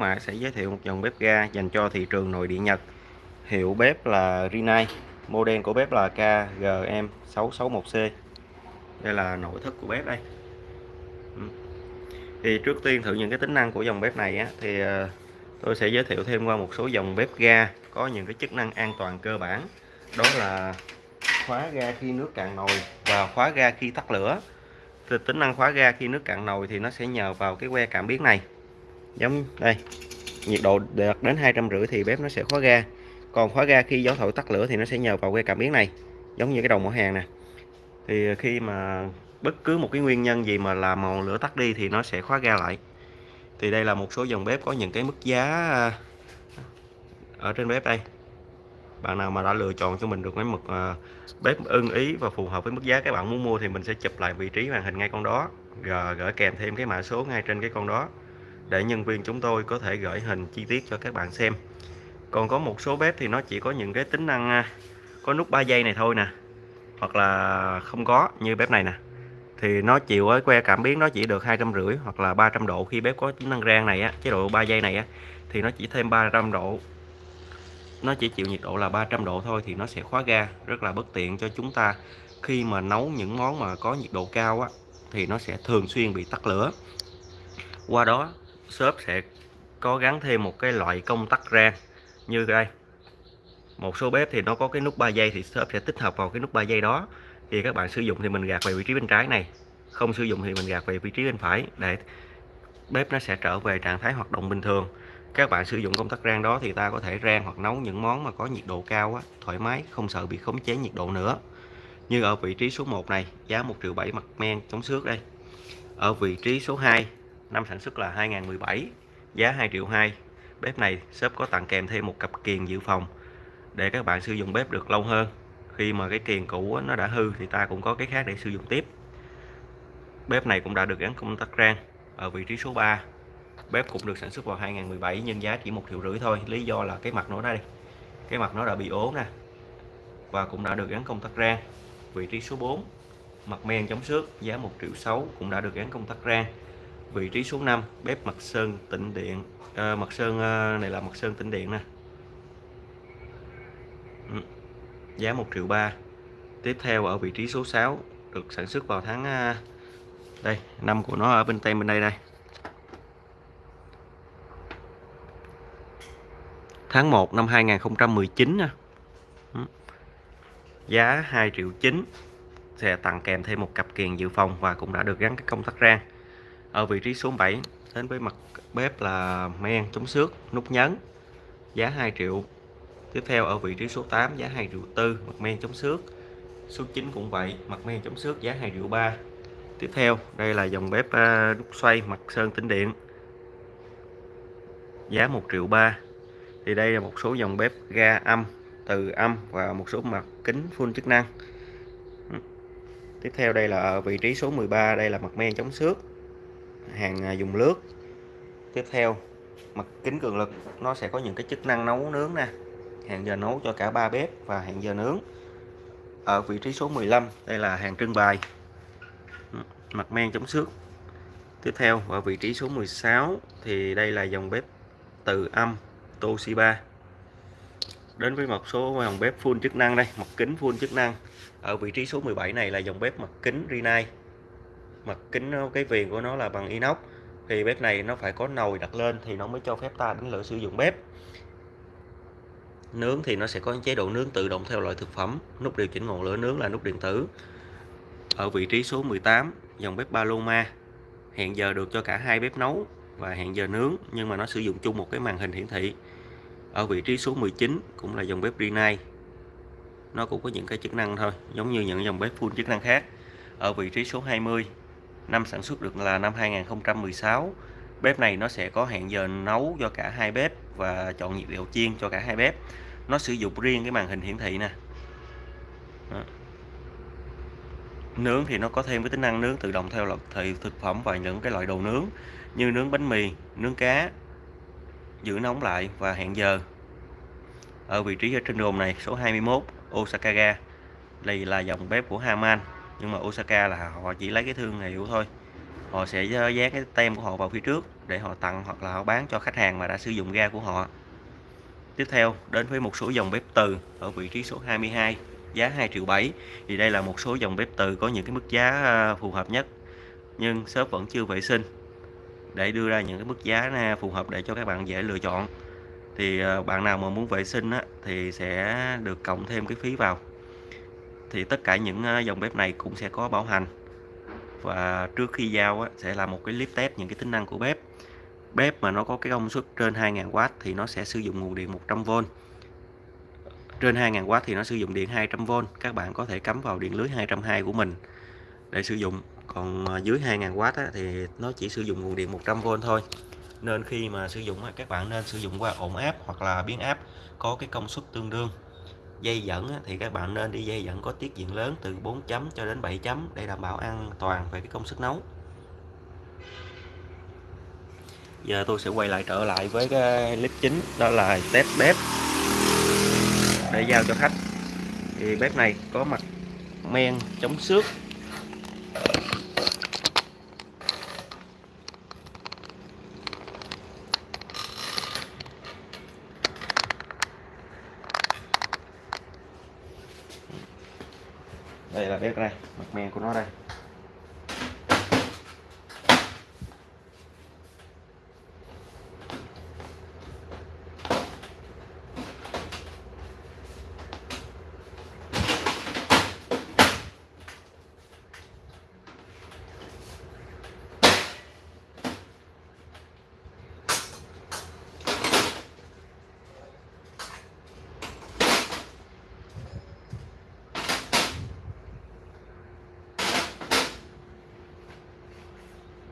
mà sẽ giới thiệu một dòng bếp ga dành cho thị trường nội địa Nhật. Hiệu bếp là Rinnai, model của bếp là KGM661C. Đây là nội thất của bếp đây. Ừ. Thì trước tiên thử những cái tính năng của dòng bếp này á, thì ờ, tôi sẽ giới thiệu thêm qua một số dòng bếp ga có những cái chức năng an toàn cơ bản. Đó là khóa ga khi nước cạn nồi và khóa ga khi tắt lửa. Thì tính năng khóa ga khi nước cạn nồi thì nó sẽ nhờ vào cái que cảm biến này giống đây, nhiệt độ đạt đến hai trăm rưỡi thì bếp nó sẽ khóa ga. Còn khóa ga khi gió thổi tắt lửa thì nó sẽ nhờ vào que cảm biến này, giống như cái đầu mỏ hàng nè. Thì khi mà bất cứ một cái nguyên nhân gì mà làm màu lửa tắt đi thì nó sẽ khóa ga lại. Thì đây là một số dòng bếp có những cái mức giá à, ở trên bếp đây. Bạn nào mà đã lựa chọn cho mình được cái mực à, bếp ưng ý và phù hợp với mức giá các bạn muốn mua thì mình sẽ chụp lại vị trí màn hình ngay con đó rồi gửi kèm thêm cái mã số ngay trên cái con đó để nhân viên chúng tôi có thể gửi hình chi tiết cho các bạn xem. Còn có một số bếp thì nó chỉ có những cái tính năng à, có nút 3 giây này thôi nè, hoặc là không có như bếp này nè. Thì nó chịu ở que cảm biến nó chỉ được hai trăm rưỡi hoặc là 300 độ khi bếp có tính năng rang này á, chế độ 3 giây này á, thì nó chỉ thêm 300 độ. Nó chỉ chịu nhiệt độ là 300 độ thôi thì nó sẽ khóa ga, rất là bất tiện cho chúng ta. Khi mà nấu những món mà có nhiệt độ cao á, thì nó sẽ thường xuyên bị tắt lửa. Qua đó shop sẽ có gắn thêm một cái loại công tắc rang như đây. Một số bếp thì nó có cái nút 3 giây thì shop sẽ tích hợp vào cái nút 3 giây đó. Thì các bạn sử dụng thì mình gạt về vị trí bên trái này không sử dụng thì mình gạt về vị trí bên phải để bếp nó sẽ trở về trạng thái hoạt động bình thường. Các bạn sử dụng công tắc rang đó thì ta có thể rang hoặc nấu những món mà có nhiệt độ cao á, thoải mái không sợ bị khống chế nhiệt độ nữa. Như ở vị trí số 1 này giá 1 triệu 7 mặt men chống xước đây. Ở vị trí số 2 năm sản xuất là 2017 giá 2 triệu 2 bếp này shop có tặng kèm thêm một cặp kiềng dự phòng để các bạn sử dụng bếp được lâu hơn. Khi mà cái kiềng cũ nó đã hư thì ta cũng có cái khác để sử dụng tiếp. Bếp này cũng đã được gắn công tắc rang ở vị trí số 3 bếp cũng được sản xuất vào 2017 nhưng giá chỉ một triệu rưỡi thôi. Lý do là cái mặt nó đây, cái mặt nó đã bị ố nè. Và cũng đã được gắn công tắc rang. Vị trí số 4 mặt men chống xước, giá 1 triệu 6 cũng đã được gắn công tắc rang vị trí số 5 bếp mặt sơn tĩnh điện. À, mặt sơn à, này là mặt sơn tĩnh điện nè. Ừ. giá 1 triệu 3 tiếp theo ở vị trí số 6 được sản xuất vào tháng à, đây năm của nó ở bên tay bên đây đây. Tháng 1 năm 2019 nè ừ. giá 2 triệu 9 sẽ tặng kèm thêm một cặp kiềng dự phòng và cũng đã được gắn cái công tắc rang ở vị trí số 7 đến với mặt bếp là men chống xước nút nhấn giá 2 triệu. Tiếp theo ở vị trí số 8 giá 2 triệu tư mặt men chống xước. Số 9 cũng vậy mặt men chống xước giá 2 triệu 3 tiếp theo đây là dòng bếp à, xoay mặt sơn tĩnh điện. Giá 1 triệu 3 thì đây là một số dòng bếp ga âm từ âm và một số mặt kính full chức năng. Tiếp theo đây là ở vị trí số 13 đây là mặt men chống xước hàng à, dùng lướt tiếp theo, mặt kính cường lực, nó sẽ có những cái chức năng nấu nướng nè. Hàng giờ nấu cho cả ba bếp và hàng giờ nướng ở vị trí số 15 đây là hàng trưng bày. Mặt men chống xước. Tiếp theo, ở vị trí số 16 thì đây là dòng bếp từ âm Toshiba. Đến với một số dòng bếp full chức năng đây, mặt kính full chức năng. Ở vị trí số 17 này là dòng bếp mặt kính Rinnai mặt kính ờ, cái viền của nó là bằng inox. Thì bếp này nó phải có nồi đặt lên thì nó mới cho phép ta đánh lửa sử dụng bếp. Nướng thì nó sẽ có chế độ nướng tự động theo loại thực phẩm, nút điều chỉnh ngọn lửa nướng là nút điện tử. Ở vị trí số 18 dòng bếp Paloma hẹn giờ được cho cả hai bếp nấu và hẹn giờ nướng, nhưng mà nó sử dụng chung một cái màn hình hiển thị. Ở vị trí số 19 cũng là dòng bếp Rinnai. Nó cũng có những cái chức năng thôi, giống như những dòng bếp full chức năng khác. Ở vị trí số 20 năm sản xuất được là năm 2016 bếp này nó sẽ có hẹn giờ nấu cho cả hai bếp và chọn nhiệt độ chiên cho cả hai bếp. Nó sử dụng riêng cái màn hình hiển thị nè. Đó. nướng thì nó có thêm cái tính năng nướng tự động theo lập thị thực phẩm và những cái loại đồ nướng như nướng bánh mì, nướng cá, giữ nóng lại và hẹn giờ. Ở vị trí ở trên đồn này, số 21 Osaka đây là dòng bếp của Haman nhưng mà Osaka là họ chỉ lấy cái thương hiệu thôi. Họ sẽ dán cái tem của họ vào phía trước để họ tặng hoặc là họ bán cho khách hàng mà đã sử dụng ga của họ. Tiếp theo đến với một số dòng bếp từ ở vị trí số 22 giá 2 triệu 7 thì đây là một số dòng bếp từ có những cái mức giá ờ, phù hợp nhất nhưng shop vẫn chưa vệ sinh. Để đưa ra những cái mức giá phù hợp để cho các bạn dễ lựa chọn thì ờ, bạn nào mà muốn vệ sinh á, thì sẽ được cộng thêm cái phí vào thì tất cả những dòng bếp này cũng sẽ có bảo hành. Và trước khi giao á, sẽ là một cái clip test những cái tính năng của bếp. Bếp mà nó có cái công suất trên 2.000W thì nó sẽ sử dụng nguồn điện 100V trên 2.000W thì nó sử dụng điện 200V các bạn có thể cắm vào điện lưới 220 của mình để sử dụng. Còn à, dưới 2.000W thì nó chỉ sử dụng nguồn điện 100V thôi. Nên khi mà sử dụng các bạn nên sử dụng qua ổn áp hoặc là biến áp có cái công suất tương đương dây dẫn thì các bạn nên đi dây dẫn có tiết diện lớn từ 4 chấm cho đến 7 chấm để đảm bảo an toàn về cái công suất nấu. Giờ tôi sẽ quay lại trở lại với cái clip chính, đó là test bếp để giao cho khách. Thì bếp này có mặt men, chống xước. Đây là bếp đây mặt men của nó đây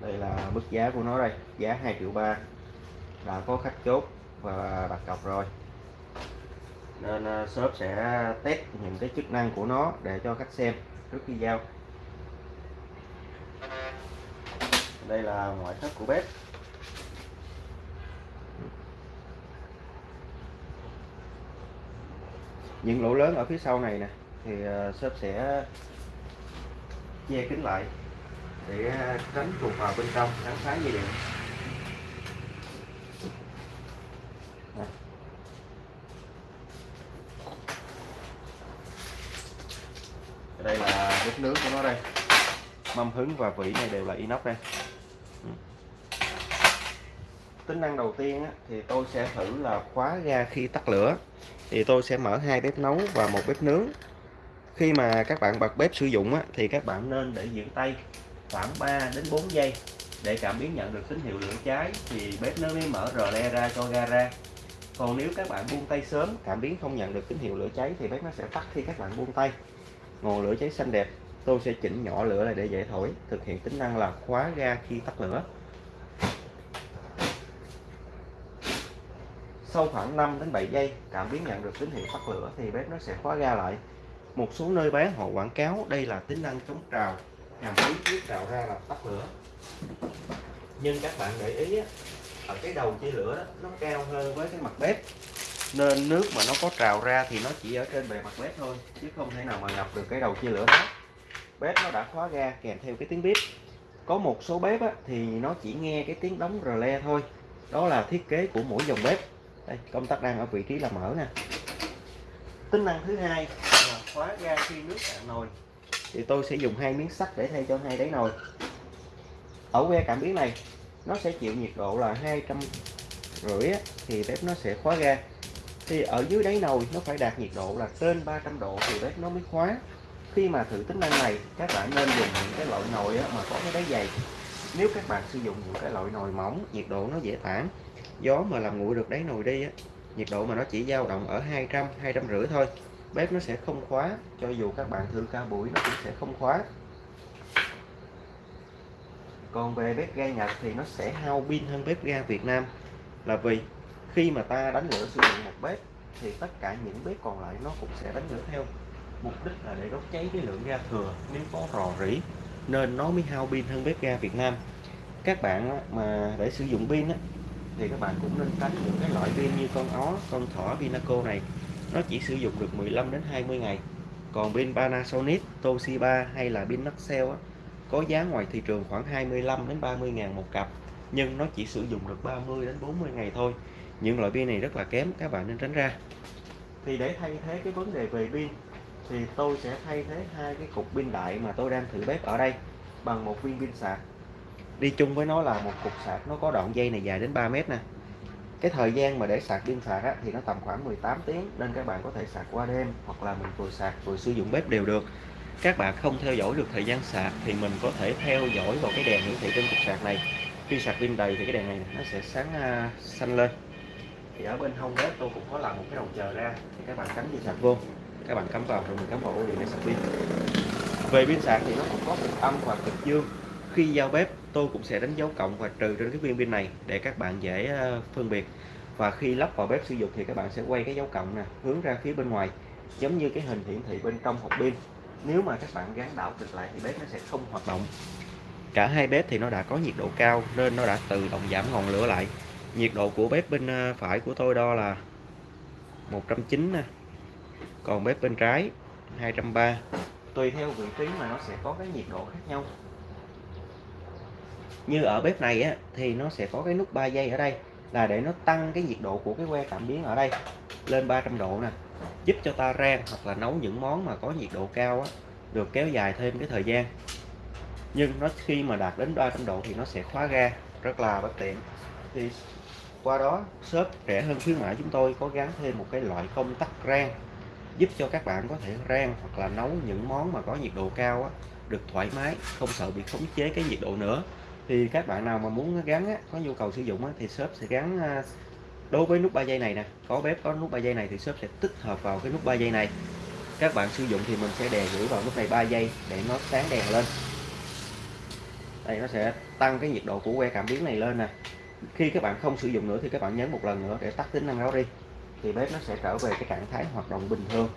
đây là mức giá của nó đây. Giá 2 triệu ba đã có khách chốt và đặt cọc rồi. Nên ờ, shop sẽ test những cái chức năng của nó để cho khách xem trước khi giao. Đây là ngoại thất của bếp. Những lỗ lớn ở phía sau này nè, thì ờ, shop sẽ che kín lại để à, tránh chuột vào bên trong kháng phá dây điện. Đây. Là bếp nướng của nó đây. Mâm hứng và vỉ này đều là inox đây. Ừ. Tính năng đầu tiên á, thì tôi sẽ thử là khóa ga khi tắt lửa. Thì tôi sẽ mở hai bếp nấu và một bếp nướng. Khi mà các bạn bật bếp sử dụng á, thì các bạn nên để giữ tay khoảng 3 đến 4 giây để cảm biến nhận được tín hiệu lửa cháy thì bếp nó mới mở rờ le ra cho ga ra. Còn nếu các bạn buông tay sớm, cảm biến không nhận được tín hiệu lửa cháy thì bếp nó sẽ tắt khi các bạn buông tay. Ngọn lửa cháy xanh đẹp, tôi sẽ chỉnh nhỏ lửa lại để dễ thổi, thực hiện tính năng là khóa ga khi tắt lửa. Sau khoảng 5 đến 7 giây, cảm biến nhận được tín hiệu tắt lửa thì bếp nó sẽ khóa ga lại. Một số nơi bán họ quảng cáo, đây là tính năng chống trào hàm khí nước trào ra là tắt lửa. Nhưng các bạn để ý á, ở cái đầu chia lửa đó, nó cao hơn với cái mặt bếp. Nên nước mà nó có trào ra thì nó chỉ ở trên bề mặt bếp thôi chứ không thể nào mà ngập được cái đầu chia lửa đó. Bếp nó đã khóa ga kèm theo cái tiếng bếp. Có một số bếp á, thì nó chỉ nghe cái tiếng đóng rờ le thôi. Đó là thiết kế của mỗi dòng bếp. Đây công tắc đang ở vị trí là mở nè. Tính năng thứ hai là khóa ga khi nước cạn nồi thì tôi sẽ dùng hai miếng sắt để thay cho hai đáy nồi. Ở que cảm biến này, nó sẽ chịu nhiệt độ là hai trăm rưỡi thì bếp nó sẽ khóa ga. Thì ở dưới đáy nồi, nó phải đạt nhiệt độ là trên 300 độ thì bếp nó mới khóa. Khi mà thử tính năng này, các bạn nên dùng những cái loại nồi mà có cái đáy dày. Nếu các bạn sử dụng những cái loại nồi mỏng, nhiệt độ nó dễ tản. Gió mà làm nguội được đáy nồi đi á, nhiệt độ mà nó chỉ dao động ở 200 200 rưỡi thôi bếp nó sẽ không khóa, cho dù các bạn thử ca buổi nó cũng sẽ không khóa. Còn về bếp ga Nhật thì nó sẽ hao pin hơn bếp ga Việt Nam. Là vì khi mà ta đánh lửa sử dụng một bếp thì tất cả những bếp còn lại nó cũng sẽ đánh lửa theo. Mục đích là để đốt cháy cái lượng ga thừa, nếu có rò rỉ, nên nó mới hao pin hơn bếp ga Việt Nam. Các bạn mà để sử dụng pin thì các bạn cũng nên tránh những cái loại pin như con ó, con thỏ Pinaco này nó chỉ sử dụng được 15 đến 20 ngày. Còn pin Panasonic, Toshiba hay là pin Maxell có giá ngoài thị trường khoảng 25 đến 30 ngàn một cặp, nhưng nó chỉ sử dụng được 30 đến 40 ngày thôi. Những loại pin này rất là kém, các bạn nên tránh ra. Thì để thay thế cái vấn đề về pin, thì tôi sẽ thay thế hai cái cục pin đại mà tôi đang thử bếp ở đây bằng một viên pin sạc. Đi chung với nó là một cục sạc, nó có đoạn dây này dài đến 3 mét nè cái thời gian mà để sạc pin sạc á, thì nó tầm khoảng 18 tiếng nên các bạn có thể sạc qua đêm hoặc là mình vừa sạc vừa sử dụng bếp đều được. Các bạn không theo dõi được thời gian sạc thì mình có thể theo dõi vào cái đèn hiển thị trên cục sạc này. Khi sạc pin đầy thì cái đèn này nó sẽ sáng uh, xanh lên. Thì ở bên hông bếp tôi cũng có làm một cái đầu chờ ra thì các bạn cắm dây sạc vô. Các bạn cắm vào rồi mình cắm vào ổ điện để sạc pin. Về pin sạc thì nó cũng có cực âm và cực dương khi giao bếp, tôi cũng sẽ đánh dấu cộng và trừ trên cái viên pin này để các bạn dễ ờ, phân biệt. Và khi lắp vào bếp sử dụng thì các bạn sẽ quay cái dấu cộng nè, hướng ra phía bên ngoài, giống như cái hình hiển thị bên trong hộp pin. Nếu mà các bạn gắn đảo cực lại thì bếp nó sẽ không hoạt động. Cả hai bếp thì nó đã có nhiệt độ cao nên nó đã tự động giảm ngọn lửa lại. Nhiệt độ của bếp bên ờ, phải của tôi đo là 190 nè, còn bếp bên trái 230 tùy theo vị trí mà nó sẽ có cái nhiệt độ khác nhau như ở bếp này á thì nó sẽ có cái nút 3 giây ở đây là để nó tăng cái nhiệt độ của cái que cảm biến ở đây lên 300 độ nè. Giúp cho ta rang hoặc là nấu những món mà có nhiệt độ cao á, được kéo dài thêm cái thời gian. Nhưng nó khi mà đạt đến 300 độ thì nó sẽ khóa ga rất là bất tiện. Thì qua đó shop rẻ hơn khuyến mãi chúng tôi có gắn thêm một cái loại công tắc rang giúp cho các bạn có thể rang hoặc là nấu những món mà có nhiệt độ cao á, được thoải mái không sợ bị khống chế cái nhiệt độ nữa thì các bạn nào mà muốn gắn á, có nhu cầu sử dụng á, thì shop sẽ gắn à, đối với nút 3 giây này nè. Có bếp có nút 3 giây này thì shop sẽ tích hợp vào cái nút 3 giây này. Các bạn sử dụng thì mình sẽ đè giữ vào nút này 3 giây để nó sáng đèn lên. Đây nó sẽ tăng cái nhiệt độ của que cảm biến này lên nè. Khi các bạn không sử dụng nữa thì các bạn nhấn một lần nữa để tắt tính năng đó đi thì bếp nó sẽ trở về cái trạng thái hoạt động bình thường.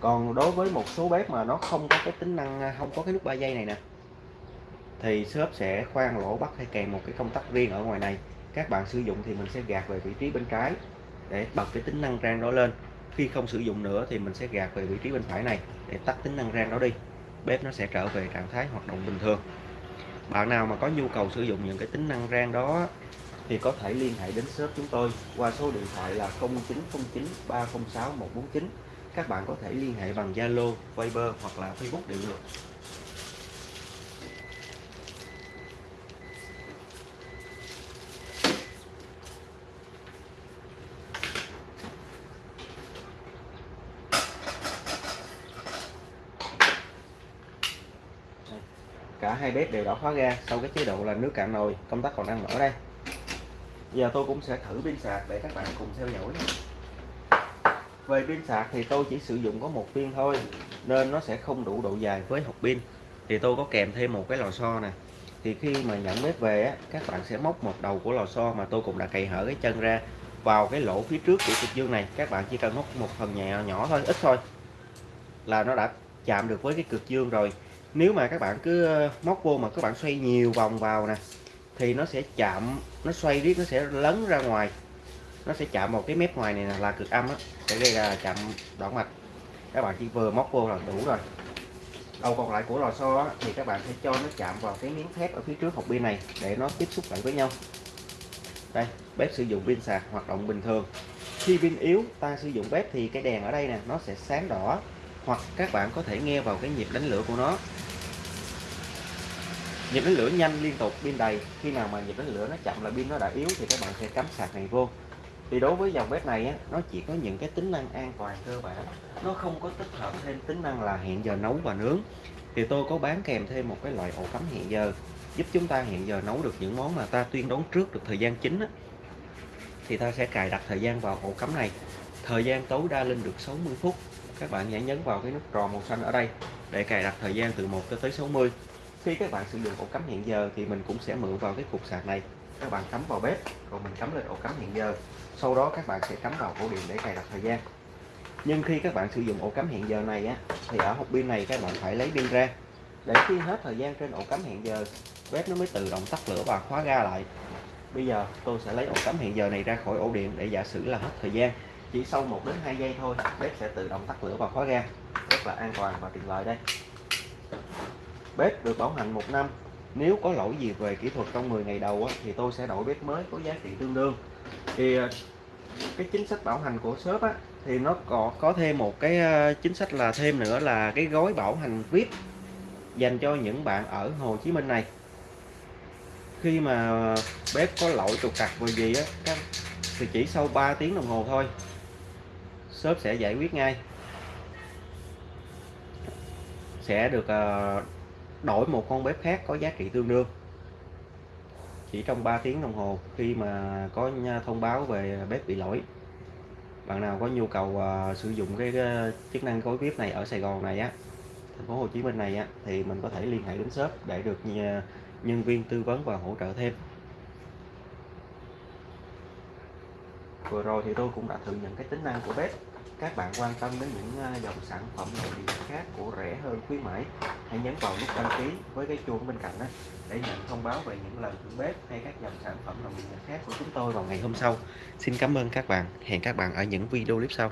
Còn đối với một số bếp mà nó không có cái tính năng à, không có cái nút 3 giây này nè thì shop sẽ khoan lỗ bắt hay kèm một cái công tắc riêng ở ngoài này. Các bạn sử dụng thì mình sẽ gạt về vị trí bên trái để bật cái tính năng rang đó lên. Khi không sử dụng nữa thì mình sẽ gạt về vị trí bên phải này để tắt tính năng rang đó đi. Bếp nó sẽ trở về trạng thái hoạt động bình thường. Bạn nào mà có nhu cầu sử dụng những cái tính năng rang đó thì có thể liên hệ đến shop chúng tôi qua số điện thoại là 0909 306 149 các bạn có thể liên hệ bằng Zalo, Viber hoặc là Facebook đều được. Cả hai bếp đều đã khóa ga sau cái chế độ là nước cạn nồi. Công tắc còn đang mở đây. Giờ tôi cũng sẽ thử pin sạc để các bạn cùng theo dõi về pin sạc thì tôi chỉ sử dụng có một viên thôi nên nó sẽ không đủ độ dài với hộp pin. Thì tôi có kèm thêm một cái lò xo nè. Thì khi mà nhận bếp về á, các bạn sẽ móc một đầu của lò xo mà tôi cũng đã cày hở cái chân ra vào cái lỗ phía trước của cực dương này. Các bạn chỉ cần móc một phần nhẹ nhỏ thôi ít thôi là nó đã chạm được với cái cực dương rồi nếu mà các bạn cứ ờ, móc vô mà các bạn xoay nhiều vòng vào nè thì nó sẽ chạm nó xoay riết nó sẽ lấn ra ngoài. Nó sẽ chạm vào cái mép ngoài này là cực âm á sẽ gây ra chạm đoạn mạch các bạn chỉ vừa móc vô là đủ rồi. Đầu còn lại của lò xo á, thì các bạn sẽ cho nó chạm vào cái miếng thép ở phía trước hộp pin này để nó tiếp xúc lại với nhau. Đây bếp sử dụng pin sạc hoạt động bình thường. Khi pin yếu ta sử dụng bếp thì cái đèn ở đây nè nó sẽ sáng đỏ hoặc các bạn có thể nghe vào cái nhịp đánh lửa của nó nhịp đánh lửa nhanh liên tục pin đầy. Khi nào mà nhịp đánh lửa nó chậm là pin nó đã yếu thì các bạn sẽ cắm sạc này vô. Thì đối với dòng bếp này á, nó chỉ có những cái tính năng an toàn cơ bản. Nó không có tích hợp thêm tính năng là hẹn giờ nấu và nướng. Thì tôi có bán kèm thêm một cái loại ổ cắm hẹn giờ giúp chúng ta hẹn giờ nấu được những món mà ta tuyên đoán trước được thời gian chính á. thì ta sẽ cài đặt thời gian vào ổ cắm này. Thời gian tối đa lên được 60 phút. Các bạn hãy nhấn vào cái nút tròn màu xanh ở đây để cài đặt thời gian từ 1 tới 60 khi các bạn sử dụng ổ cắm hẹn giờ thì mình cũng sẽ mượn vào cái cục sạc này. Các bạn cắm vào bếp rồi mình cắm lên ổ cắm hẹn giờ. Sau đó các bạn sẽ cắm vào ổ điện để cài đặt thời gian. Nhưng khi các bạn sử dụng ổ cắm hẹn giờ này á, thì ở hộp pin này các bạn phải lấy pin ra. Để khi hết thời gian trên ổ cắm hẹn giờ, bếp nó mới tự động tắt lửa và khóa ga lại. Bây giờ tôi sẽ lấy ổ cắm hẹn giờ này ra khỏi ổ điện để giả sử là hết thời gian. Chỉ sau 1 đến 2 giây thôi, bếp sẽ tự động tắt lửa và khóa ga. Rất là an toàn và tiện lợi đây bếp được bảo hành một năm. Nếu có lỗi gì về kỹ thuật trong 10 ngày đầu á, thì tôi sẽ đổi bếp mới có giá trị tương đương. Thì ờ, cái chính sách bảo hành của shop á, thì nó có có thêm một cái ờ, chính sách là thêm nữa là cái gói bảo hành VIP dành cho những bạn ở Hồ Chí Minh này. Khi mà bếp có lỗi trục trặc về gì á các thì chỉ sau 3 tiếng đồng hồ thôi shop sẽ giải quyết ngay. Sẽ được ờ, đổi một con bếp khác có giá trị tương đương. Chỉ trong 3 tiếng đồng hồ khi mà có thông báo về bếp bị lỗi bạn nào có nhu cầu uh, sử dụng cái, cái chức năng gói bếp này ở Sài Gòn này á thành phố Hồ Chí Minh này á thì mình có thể liên hệ đến shop để được à, nhân viên tư vấn và hỗ trợ thêm. Vừa rồi thì tôi cũng đã thử những cái tính năng của bếp. Các bạn quan tâm đến những à, dòng sản phẩm nội địa khác của rẻ hơn khuyến mãi, hãy nhấn vào nút đăng ký với cái chuông bên cạnh đó để nhận thông báo về những lần thử bếp hay các dòng sản phẩm nội địa khác của chúng tôi vào ngày hôm sau. Xin cảm ơn các bạn. Hẹn các bạn ở những video clip sau.